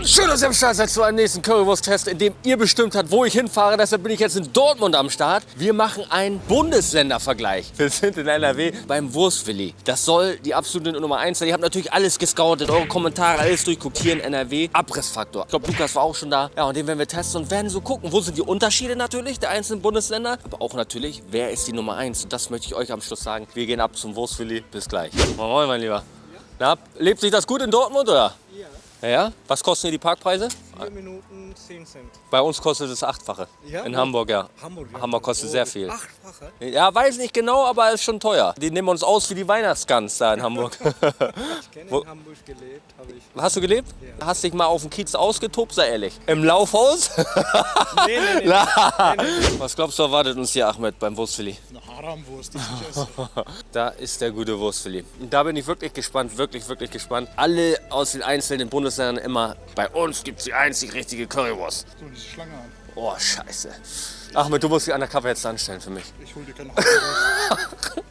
Und schön, dass ihr am Start seid zu einem nächsten Currywurst-Test, in dem ihr bestimmt habt, wo ich hinfahre. Deshalb bin ich jetzt in Dortmund am Start. Wir machen einen Bundesländervergleich. Wir sind in NRW beim Wurstwilli. Das soll die absolute Nummer 1 sein. Ihr habt natürlich alles gescoutet, eure Kommentare, alles durchguckt hier in NRW. Abrissfaktor. Ich glaube, Lukas war auch schon da. Ja, und den werden wir testen und werden so gucken, wo sind die Unterschiede natürlich der einzelnen Bundesländer. Aber auch natürlich, wer ist die Nummer 1? Und das möchte ich euch am Schluss sagen. Wir gehen ab zum Wurstwilli. Bis gleich. Moin, mein Lieber. Na, lebt sich das gut in Dortmund, oder? Ja. Was kosten hier die Parkpreise? 4 Minuten 10 Cent. Bei uns kostet es achtfache. Ja? In Hamburg, ja. Hamburg, ja. Hamburg kostet sehr viel. Achtfache? Ja, weiß nicht genau, aber ist schon teuer. Die nehmen uns aus wie die Weihnachtsgans da in Hamburg. Ich kenne in Hamburg gelebt, habe ich. Hast du gelebt? Hast dich mal auf dem Kiez ausgetobt, sei ehrlich. Im Laufhaus? Nee, nee, nee. Was glaubst du, erwartet uns hier, Ahmed, beim Wurstfilet? Eine Haramwurst, die ich. Da ist der gute Wurstfilet. Da bin ich wirklich gespannt, wirklich, wirklich gespannt. Alle aus den einzelnen Bundesländern immer, bei uns gibt es die einzig richtige Currywurst. So, diese Schlange an. Oh, scheiße. Ahmed, du musst dich undercover jetzt anstellen für mich. Ich hol dir keine Haramwurst.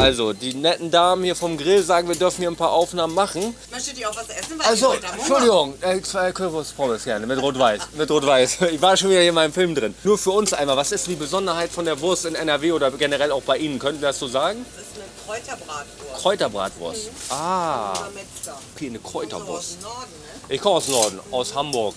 Also, die netten Damen hier vom Grill sagen, wir dürfen hier ein paar Aufnahmen machen. Möchtet ihr auch was essen? Weil Also, Entschuldigung, äh, zwei Currywurst Pommes gerne, mit Rot-Weiß. Mit Rot-Weiß. Ich war schon wieder hier in meinem Film drin. Nur für uns einmal, was ist die Besonderheit von der Wurst in NRW oder generell auch bei Ihnen? Könnten Sie das so sagen? Das ist eine Kräuterbratwurst. Kräuterbratwurst. Ah, Unser Metzger. okay, eine Kräuterwurst. dem Norden, ne? Ich komme aus Norden, aus Hamburg.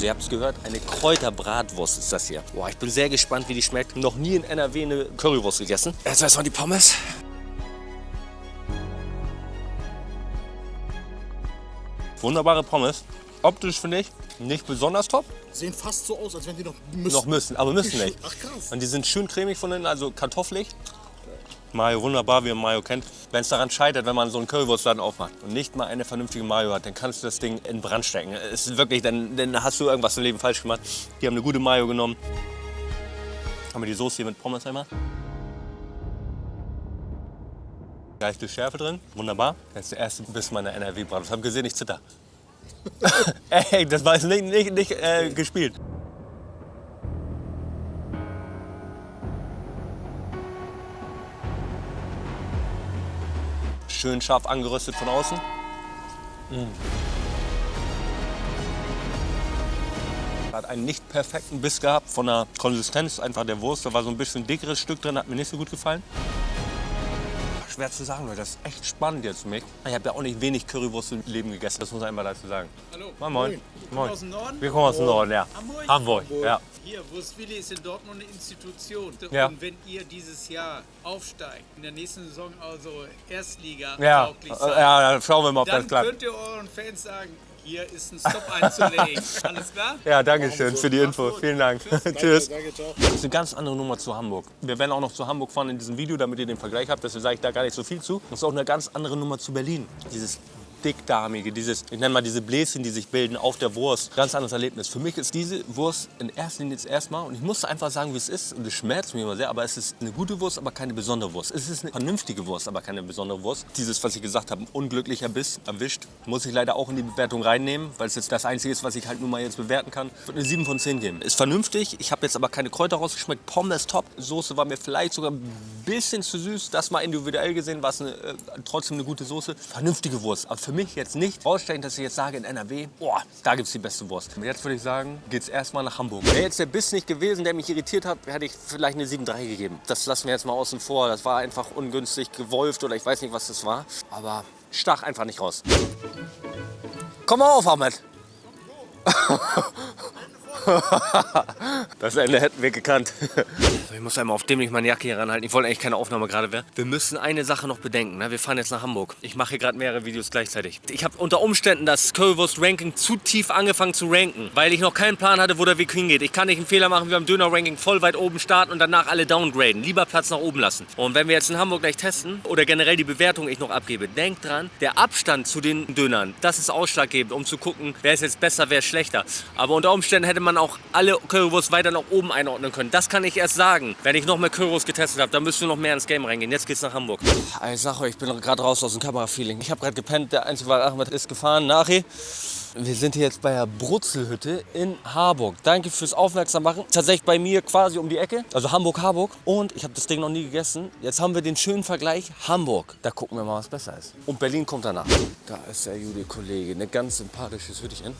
Also ihr habt es gehört, eine Kräuterbratwurst ist das hier. Boah, ich bin sehr gespannt, wie die schmeckt. Noch nie in NRW eine Currywurst gegessen. Jetzt erstmal die Pommes. Wunderbare Pommes. Optisch finde ich nicht besonders top. Sehen fast so aus, als wenn die noch müssen. Noch müssen, aber müssen nicht. Ach krass. Und die sind schön cremig von innen, also kartoffelig. Mayo, wunderbar, wie man Mayo kennt. Wenn es daran scheitert, wenn man so einen Currywurstladen aufmacht und nicht mal eine vernünftige Mayo hat, dann kannst du das Ding in Brand stecken. Es ist wirklich, dann, dann hast du irgendwas im Leben falsch gemacht. Die haben eine gute Mayo genommen. Haben wir die Soße hier mit Pommes einmal. Leichte Schärfe drin, wunderbar. Das ist der erste Biss meiner NRW-Bratwurst. Hab gesehen, ich zitter. Ey, das war jetzt nicht, nicht, nicht äh, gespielt. Schön scharf angeröstet von außen. Mm. Hat einen nicht perfekten Biss gehabt von der Konsistenz einfach der Wurst. Da war so ein bisschen dickeres Stück drin, hat mir nicht so gut gefallen. Schwer zu sagen, Leute. Das ist echt spannend jetzt für mich. Ich habe ja auch nicht wenig Currywurst im Leben gegessen, das muss man einmal dazu sagen. Hallo. Moin, moin. Moin. aus dem Norden? Wir kommen aus dem Norden, ja. Hamburg? Hamburg, ja. Hier, Wurstwilli ist in Dortmund eine Institution. Ja. Und wenn ihr dieses Jahr aufsteigt, in der nächsten Saison also Erstliga Ja, tauglich seid, ja, dann schauen wir mal, ob dann das klappt. könnt ihr euren Fans sagen, hier ist ein Stop einzulegen. Alles klar? Ja, danke schön für die Info. Vielen Dank. Tschüss. Danke, ciao. Das ist eine ganz andere Nummer zu Hamburg. Wir werden auch noch zu Hamburg fahren in diesem Video, damit ihr den Vergleich habt. Deswegen sage ich da gar nicht so viel zu. Das ist auch eine ganz andere Nummer zu Berlin. Dieses dickdarmige, dieses, ich nenne mal diese Bläschen, die sich bilden auf der Wurst. Ganz anderes Erlebnis. Für mich ist diese Wurst in erster Linie jetzt erstmal, und ich muss einfach sagen, wie es ist, und es schmerzt mich immer sehr, aber es ist eine gute Wurst, aber keine besondere Wurst. Es ist eine vernünftige Wurst, aber keine besondere Wurst. Dieses, was ich gesagt habe, ein unglücklicher Biss erwischt, muss ich leider auch in die Bewertung reinnehmen, weil es jetzt das Einzige ist, was ich halt nun mal jetzt bewerten kann. Ich würde eine 7 von 10 geben. Ist vernünftig, ich habe jetzt aber keine Kräuter rausgeschmeckt. Pommes top, Soße war mir vielleicht sogar ein bisschen zu süß. Das mal individuell gesehen war es eine, äh, trotzdem eine gute Soße. Vernünftige Wurst, aber für mich jetzt nicht rausstellen, dass ich jetzt sage, in NRW, boah, da gibt es die beste Wurst. Und jetzt würde ich sagen, geht's erstmal nach Hamburg. Wäre jetzt der Biss nicht gewesen, der mich irritiert hat, hätte ich vielleicht eine 7,3 gegeben. Das lassen wir jetzt mal außen vor. Das war einfach ungünstig gewolft oder ich weiß nicht, was das war. Aber stach einfach nicht raus. Komm mal auf, Ahmed. Das Ende hätten wir gekannt. Ich muss einmal auf dämlich meine Jacke hier ranhalten. Ich wollte eigentlich keine Aufnahme gerade werden. Wir müssen eine Sache noch bedenken. Ne? Wir fahren jetzt nach Hamburg. Ich mache hier gerade mehrere Videos gleichzeitig. Ich habe unter Umständen das Currywurst Ranking zu tief angefangen zu ranken, weil ich noch keinen Plan hatte, wo der Weg hingeht. Ich kann nicht einen Fehler machen, wie beim Döner Ranking voll weit oben starten und danach alle downgraden. Lieber Platz nach oben lassen. Und wenn wir jetzt in Hamburg gleich testen oder generell die Bewertung ich noch abgebe, denkt dran, der Abstand zu den Dönern, das ist ausschlaggebend, um zu gucken, wer ist jetzt besser, wer ist schlechter. Aber unter Umständen hätte man auch alle Currywurst weiter nach oben einordnen können. Das kann ich erst sagen, wenn ich noch mehr Currywurst getestet habe. Dann müssen wir noch mehr ins Game reingehen. Jetzt geht's nach Hamburg. Ich sag euch, ich bin gerade raus aus dem Kamerafeeling. Ich habe gerade gepennt. Der einzige war Ahmed ist gefahren. Nachher. Wir sind hier jetzt bei der Brutzelhütte in Harburg. Danke fürs Aufmerksam machen. Tatsächlich bei mir quasi um die Ecke. Also Hamburg-Harburg. Und ich habe das Ding noch nie gegessen. Jetzt haben wir den schönen Vergleich Hamburg. Da gucken wir mal, was besser ist. Und Berlin kommt danach. Da ist der Jude-Kollege. Eine ganz sympathisches Hüttchen.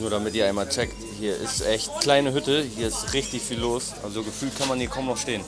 Nur damit ihr einmal checkt, hier ist echt kleine Hütte, hier ist richtig viel los. Also gefühlt kann man hier kaum noch stehen.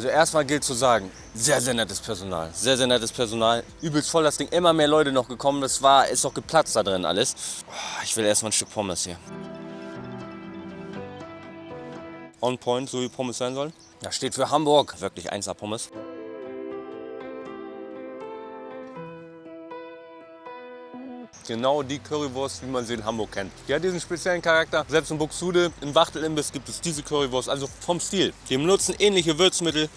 Also erstmal gilt zu sagen, sehr, sehr nettes Personal. Sehr, sehr nettes Personal. Übelst voll das Ding. Immer mehr Leute noch gekommen. Das war, ist doch geplatzt da drin alles. Oh, Ich will erstmal ein Stück Pommes hier. On point, so wie Pommes sein sollen. Das steht für Hamburg. Wirklich 1A Pommes. Genau die Currywurst, wie man sie in Hamburg kennt. Die hat diesen speziellen Charakter. Selbst in Buxtehude, im Wachtelimbiss gibt es diese Currywurst. Also vom Stil. Die benutzen ähnliche Würzmittel,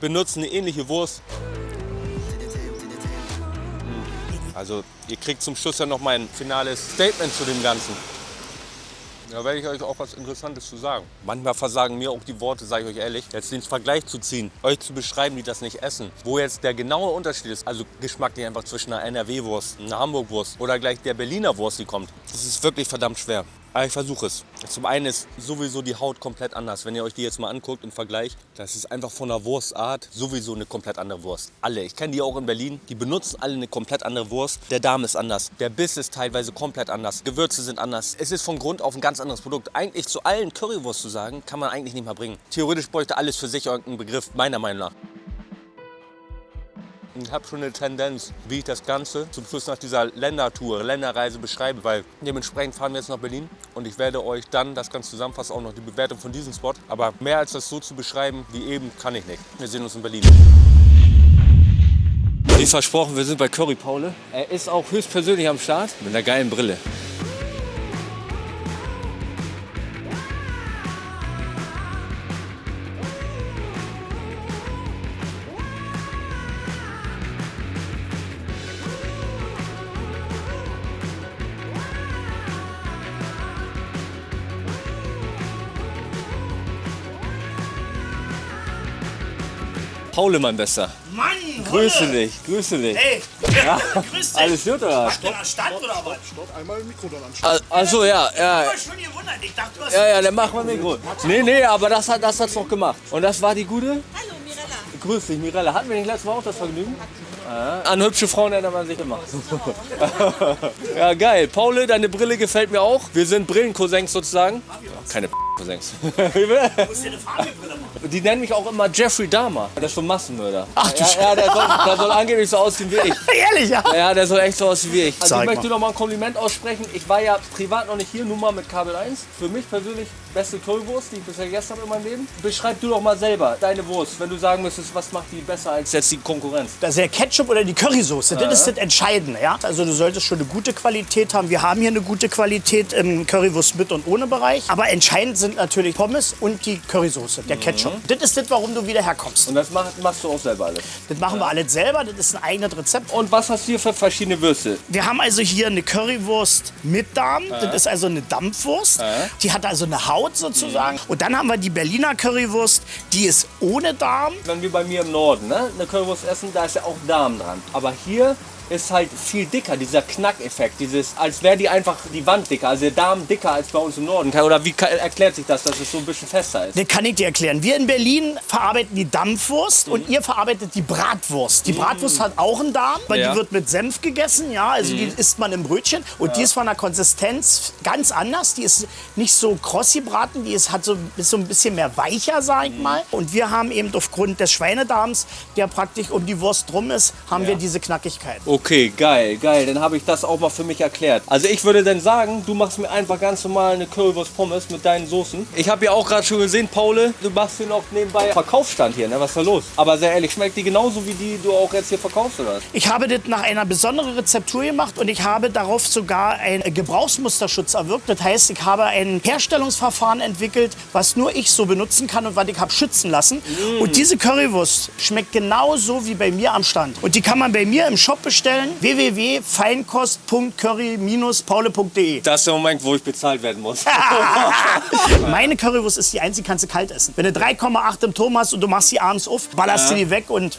benutzen eine ähnliche Wurst. Also ihr kriegt zum Schluss ja noch mein finales Statement zu dem Ganzen. Da werde ich euch auch was Interessantes zu sagen. Manchmal versagen mir auch die Worte, sage ich euch ehrlich. Jetzt den Vergleich zu ziehen, euch zu beschreiben, die das nicht essen. Wo jetzt der genaue Unterschied ist, also geschmacklich einfach zwischen einer NRW-Wurst, einer Hamburg-Wurst oder gleich der Berliner Wurst, die kommt. Das ist wirklich verdammt schwer. Aber ich versuche es. Zum einen ist sowieso die Haut komplett anders. Wenn ihr euch die jetzt mal anguckt im Vergleich, das ist einfach von der Wurstart sowieso eine komplett andere Wurst. Alle. Ich kenne die auch in Berlin. Die benutzen alle eine komplett andere Wurst. Der Darm ist anders. Der Biss ist teilweise komplett anders. Gewürze sind anders. Es ist von Grund auf ein ganz anderes Produkt. Eigentlich zu allen Currywurst zu sagen, kann man eigentlich nicht mal bringen. Theoretisch bräuchte alles für sich irgendeinen Begriff, meiner Meinung nach. Ich habe schon eine Tendenz, wie ich das Ganze zum Schluss nach dieser Ländertour, Länderreise beschreibe, weil dementsprechend fahren wir jetzt nach Berlin und ich werde euch dann das Ganze zusammenfassen, auch noch die Bewertung von diesem Spot. Aber mehr als das so zu beschreiben wie eben, kann ich nicht. Wir sehen uns in Berlin. Wie versprochen, wir sind bei Curry Paule. Er ist auch höchstpersönlich am Start mit einer geilen Brille. Paule, mein Bester. Mann, Grüße Holle. dich, grüße dich. Hey, grüß dich. Alles gut oder? Hast du da Stand oder was? Stopp, einmal im Mikro dann anschauen. Also ja, ja. Ich schon gewundert. Ich dachte, du hast... Ja, ja, dann machen wir Mikro. Nee, nee, aber das hat das hat's noch gemacht. Und das war die gute? Hallo Mirella. Grüß dich, Mirella. Hatten wir nicht letztes Mal auch das Vergnügen? Ja. An hübsche Frauen erinnert man sich immer. ja, geil. Paul, deine Brille gefällt mir auch. Wir sind Brillencousins sozusagen. Keine Cousins. Du musst dir eine Farbenbrille machen. Die nennen mich auch immer Jeffrey Dahmer. Der ist ein Massenmörder. Ach du ja, ja, der soll, der soll angeblich so aussehen wie ich. Ehrlich, ja? Ja, der soll echt so aussehen wie ich. Also Zeig ich möchte mal. noch mal ein Kompliment aussprechen. Ich war ja privat noch nicht hier, nur mal mit Kabel 1. Für mich persönlich beste Currywurst, die ich bisher gegessen habe in meinem Leben. Beschreib du doch mal selber deine Wurst, wenn du sagen müsstest, was macht die besser als jetzt die Konkurrenz. Das ist der Ketchup oder die Currysoße, das ist das Entscheidende. Ja? Also du solltest schon eine gute Qualität haben. Wir haben hier eine gute Qualität im Currywurst mit und ohne Bereich. Aber entscheidend sind sind natürlich Pommes und die Currysoße, der Ketchup. Das ist das, warum du wieder herkommst. Und das mach, machst du auch selber alles. Das machen wir alles selber, das ist ein eigenes Rezept. Und was hast du hier für verschiedene Würste? Wir haben also hier eine Currywurst mit Darm. Das ist also eine Dampfwurst. Die hat also eine Haut sozusagen. Und dann haben wir die Berliner Currywurst, die ist ohne Darm. Wenn wir bei mir im Norden ne, eine Currywurst essen, da ist ja auch Darm dran. Aber hier ist halt viel dicker, dieser Knackeffekt, dieses, als wäre die einfach die Wand dicker, also der Darm dicker als bei uns im Norden. Oder wie erklärt sich das, dass es so ein bisschen fester ist? Das kann ich dir erklären. Wir in Berlin verarbeiten die Dampfwurst und ihr verarbeitet die Bratwurst. Die Bratwurst hat auch einen Darm, weil Ja. die wird mit Senf gegessen, ja, also die isst man im Brötchen und die ist von der Konsistenz ganz anders. Die ist nicht so krossy braten, die ist, hat so, ist so ein bisschen mehr weicher, sag ich mal. Und wir haben eben aufgrund des Schweinedarms, der praktisch um die Wurst drum ist, haben wir diese Knackigkeit. Okay, geil, geil. Dann habe ich das auch mal für mich erklärt. Also ich würde dann sagen, du machst mir einfach ganz normal eine Currywurst Pommes mit deinen Soßen. Ich habe ja auch gerade schon gesehen, Paul, du machst hier noch nebenbei Verkaufsstand hier, ne? Was ist da los? Aber sehr ehrlich, schmeckt die genauso wie die du auch jetzt hier verkaufst oder was? Ich habe das nach einer besonderen Rezeptur gemacht und ich habe darauf sogar einen Gebrauchsmusterschutz erwirkt. Das heißt, ich habe ein Herstellungsverfahren entwickelt, was nur ich so benutzen kann und was ich habe schützen lassen. Und diese Currywurst schmeckt genauso wie bei mir am Stand. Und die kann man bei mir im Shop bestellen. www.feinkost.curry-paule.de Das ist der Moment, wo ich bezahlt werden muss. Meine Currywurst ist die einzige, kannst du kalt essen. Wenn du 3,8 im Turm hast und du machst sie abends auf, ballerst du die weg und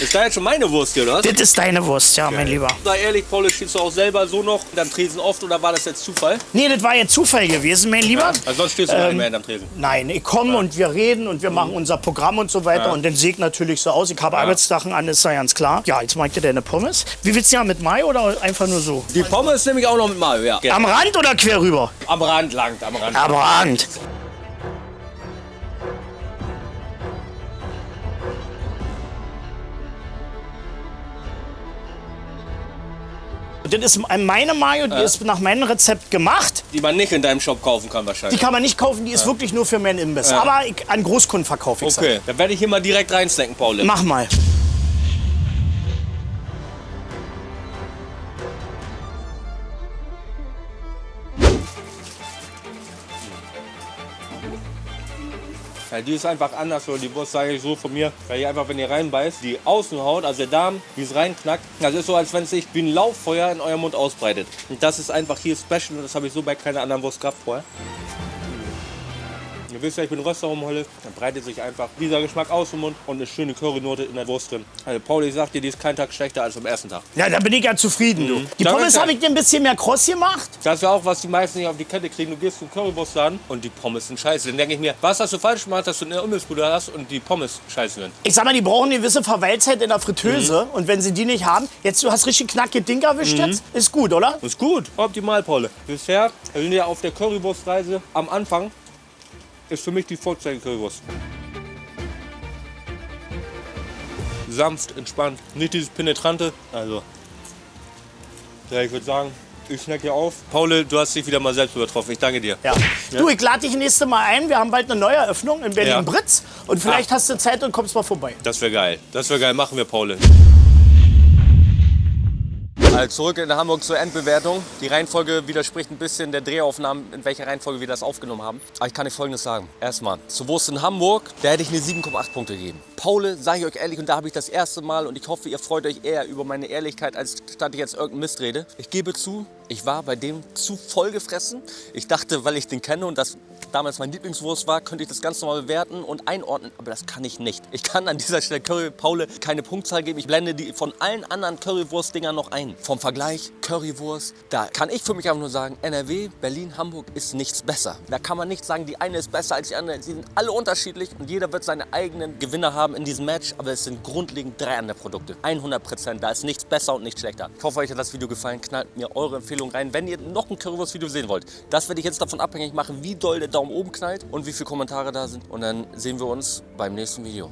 ist da jetzt schon meine Wurst hier, oder das ist deine Wurst, ja, mein Lieber. Sei ehrlich, Paul, stehst du auch selber so noch am Tresen oft oder war das jetzt Zufall? Nee, das war jetzt Zufall gewesen, mein Lieber. Also sonst stehst du gar nicht mehr hinterm Tresen. Nein, ich komme und wir reden und wir Mhm. machen unser Programm und so weiter. Und dann ich natürlich so aus. Ich habe Arbeitssachen an, ist ja ganz klar. Ja, jetzt mag ich dir deine Pommes. Wie willst du ja mit Mai oder einfach nur so? Die Pommes nehme ich auch noch mit Mayo, ja. Am Rand oder quer rüber? Am Rand langt, am Rand. Am Rand. Das ist meine Mayo, die ist nach meinem Rezept gemacht. Die man nicht in deinem Shop kaufen kann Die wahrscheinlich. kann man nicht kaufen, die ist wirklich nur für meinen Imbiss. Aber ich, an Großkunden verkaufe ich Okay, dann werde ich hier mal direkt reinsnacken, Paul. Mach mal. Ja, die ist einfach anders, oder die Wurst sage ich so von mir, weil die einfach, wenn ihr reinbeißt, die Außenhaut, also der Darm, wie es reinknackt, das ist so, als wenn es sich wie ein Lauffeuer in eurem Mund ausbreitet. Und das ist einfach hier special und das habe ich so bei keiner anderen Wurst gehabt vorher. Ihr wisst ja, ich bin Röster Holle, dann breitet sich einfach dieser Geschmack aus dem Mund und eine schöne Currynote in der Wurst drin. Also Paul, ich sag dir, die ist kein Tag schlechter als am ersten Tag. Ja, da bin ich ja zufrieden, du. Die Danke. Pommes habe ich dir ein bisschen mehr kross gemacht. Das ist ja auch, was die meisten nicht auf die Kette kriegen. Du gehst zum Currywurstladen und die Pommes sind scheiße. Dann denke ich mir, was hast du falsch gemacht, dass du eine Imbissbude hast und die Pommes scheiße sind? Ich sag mal, die brauchen eine gewisse Verweilzeit in der Fritteuse. Und wenn sie die nicht haben, jetzt du hast richtig knackige Ding erwischt jetzt, ist gut, oder? Ist gut, optimal, Paul. Bisher, wir sind ja auf der Currywurstreise am Anfang, ist für mich die Vorzeichen-Currywurst. Sanft, entspannt, nicht dieses penetrante. Also, ja, ich würde sagen, ich snack hier auf. Paul, du hast dich wieder mal selbst übertroffen. Ich danke dir. Ja. Du, ich lade dich nächste Mal ein. Wir haben bald eine neue Eröffnung in Ja. Berlin-Britz. Und vielleicht hast du Zeit und kommst mal vorbei. Das wäre geil. Das wäre geil. Machen wir, Paul. Also zurück in Hamburg zur Endbewertung. Die Reihenfolge widerspricht ein bisschen der Drehaufnahmen, in welcher Reihenfolge wir das aufgenommen haben. Aber ich kann euch Folgendes sagen. Erstmal, zur Wurst in Hamburg, da hätte ich eine 7,8 Punkte gegeben. Paule, sage ich euch ehrlich, und da habe ich das erste Mal, und ich hoffe, ihr freut euch eher über meine Ehrlichkeit, als statt ich jetzt irgendeinen Mist rede. Ich gebe zu, ich war bei dem zu voll gefressen. Ich dachte, weil ich den kenne und das damals mein Lieblingswurst war, könnte ich das ganz normal bewerten und einordnen, aber das kann ich nicht. Ich kann an dieser Stelle Curry Paule keine Punktzahl geben. Ich blende die von allen anderen Currywurst-Dingern noch ein. Vom Vergleich Currywurst, da kann ich für mich einfach nur sagen, NRW, Berlin, Hamburg ist nichts besser. Da kann man nicht sagen, die eine ist besser als die andere. Sie sind alle unterschiedlich und jeder wird seine eigenen Gewinner haben in diesem Match, aber es sind grundlegend drei andere Produkte. 100 Prozent, da ist nichts besser und nichts schlechter. Ich hoffe, euch hat das Video gefallen. Knallt mir eure Empfehlung rein, wenn ihr noch ein Currywurst-Video sehen wollt. Das werde ich jetzt davon abhängig machen, wie doll der Daumen oben knallt und wie viele Kommentare da sind. Und dann sehen wir uns beim nächsten Video.